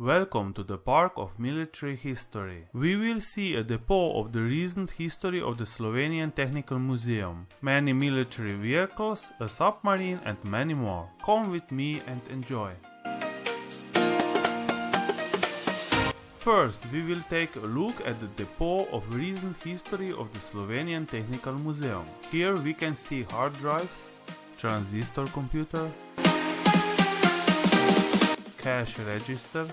Welcome to the Park of Military History. We will see a depot of the recent history of the Slovenian Technical Museum, many military vehicles, a submarine and many more. Come with me and enjoy. First, we will take a look at the depot of recent history of the Slovenian Technical Museum. Here we can see hard drives, transistor computer, cash registers,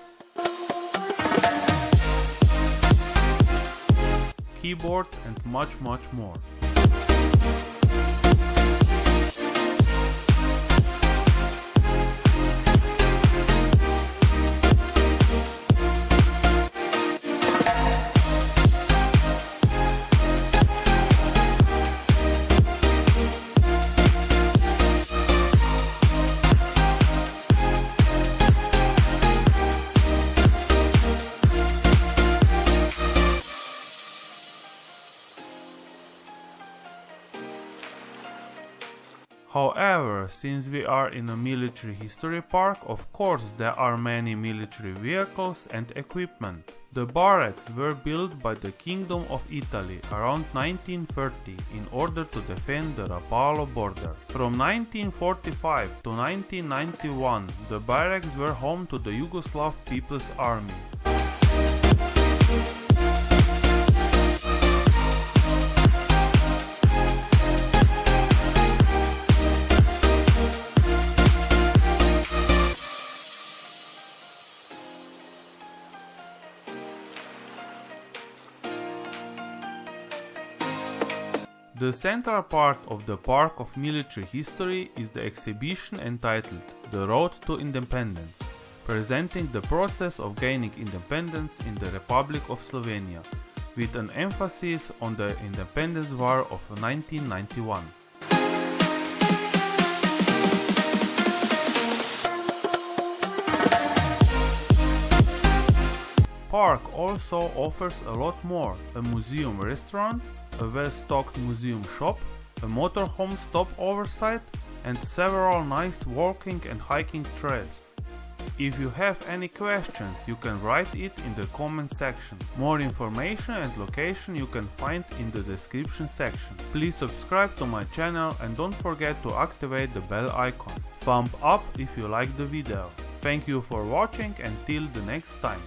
keyboards and much much more. However, since we are in a military history park, of course there are many military vehicles and equipment. The barracks were built by the Kingdom of Italy around 1930 in order to defend the Rapallo border. From 1945 to 1991 the barracks were home to the Yugoslav People's Army. The central part of the Park of Military History is the exhibition entitled The Road to Independence, presenting the process of gaining independence in the Republic of Slovenia, with an emphasis on the Independence War of 1991. Park also offers a lot more, a museum restaurant, a well-stocked museum shop, a motorhome stopover site and several nice walking and hiking trails. If you have any questions you can write it in the comment section. More information and location you can find in the description section. Please subscribe to my channel and don't forget to activate the bell icon. Thumb up if you like the video. Thank you for watching and till the next time.